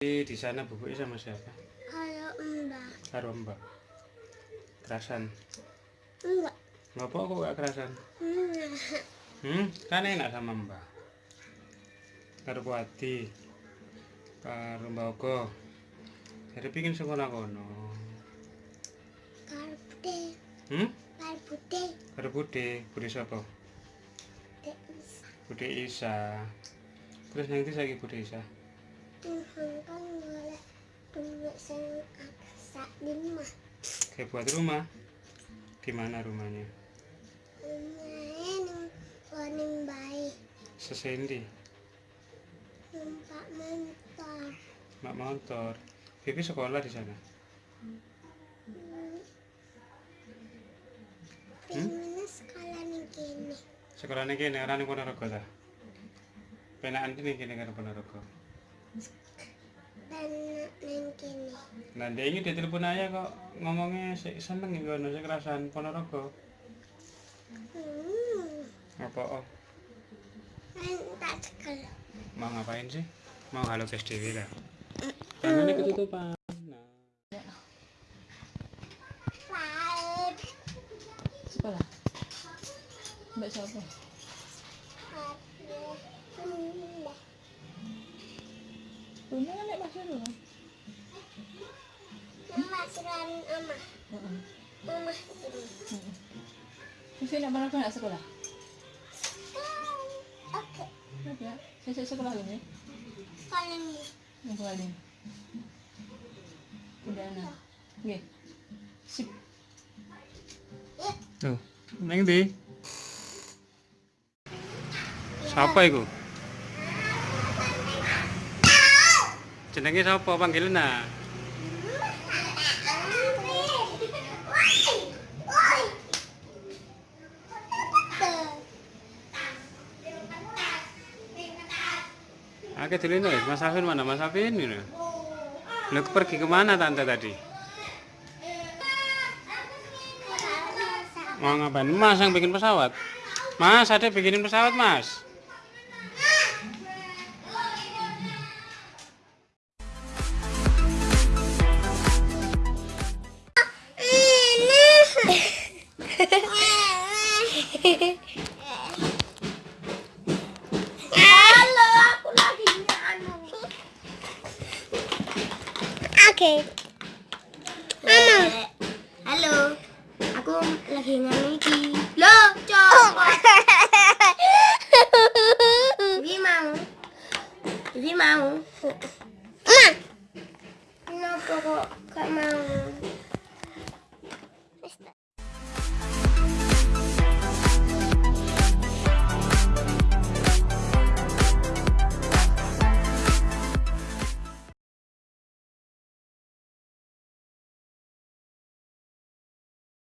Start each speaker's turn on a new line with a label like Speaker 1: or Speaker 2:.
Speaker 1: Tadi di sana bubuknya sama siapa?
Speaker 2: Kalau mbak
Speaker 1: Karo Mbak. Kerasan.
Speaker 2: enggak
Speaker 1: Ngapa kok gak kerasan?
Speaker 2: enggak
Speaker 1: Hmm, kan enak sama Mbak. Karo Kuati. Karo Mbak Ogo. Jadi pingin sekolah kono.
Speaker 2: kalau putih
Speaker 1: Hmm?
Speaker 2: kalau putih
Speaker 1: Karo Bude, Bude sapa?
Speaker 2: tidak
Speaker 1: Bude Isa. Terus nanti saya Bude Isa.
Speaker 2: Tuhan kan boleh duit yang agak lima
Speaker 1: Kayak buat rumah. Di mana rumahnya?
Speaker 2: lumayan paling baik
Speaker 1: Sesendi.
Speaker 2: numpak motor
Speaker 1: Mak motor. Bibi sekolah di sana.
Speaker 2: Gimana sekolah nih gini?
Speaker 1: Sekolahnya kene ora ning Ponorogo ta? Penakan kene kene karo Ponorogo.
Speaker 2: Dan neng gini.
Speaker 1: Nah, dia ini dia telepon aja kok ngomongnya sih seneng gitu, nasi kerasan Ponorogo.
Speaker 2: Hmm,
Speaker 1: Apa oh?
Speaker 2: kan tak sekolah.
Speaker 1: Mau ngapain sih? Mau halo guys Dewi lah. Ini ketutupan. Nah.
Speaker 2: Baik.
Speaker 3: sekolah mbak siapa.
Speaker 2: Bunda
Speaker 3: kan nek masuk dulu
Speaker 2: Mama suruhan Mama. Suruh.
Speaker 3: Mesti nak berapa nak sekolah?
Speaker 2: Oke.
Speaker 3: Ya, saya sekolah ini.
Speaker 2: Sekolah nih.
Speaker 3: Yang kali. Udah nah. Oke. Sip.
Speaker 1: Tuh, neng di. Siapa itu? Jenenge siapa panggilan? Oke, dulu nih, Mas Afin mana? Mas Afin ini. Lu pergi ke mana tante tadi? Mau ngapain? Mas yang bikin pesawat. Mas, ada bikinin pesawat, Mas.
Speaker 2: Halo, aku lagi anu. Oke. Mama. Halo. Aku lagi nganu iki. Loh, coba. Bibi mau. Bibi mau. Ma. Kenapa kok?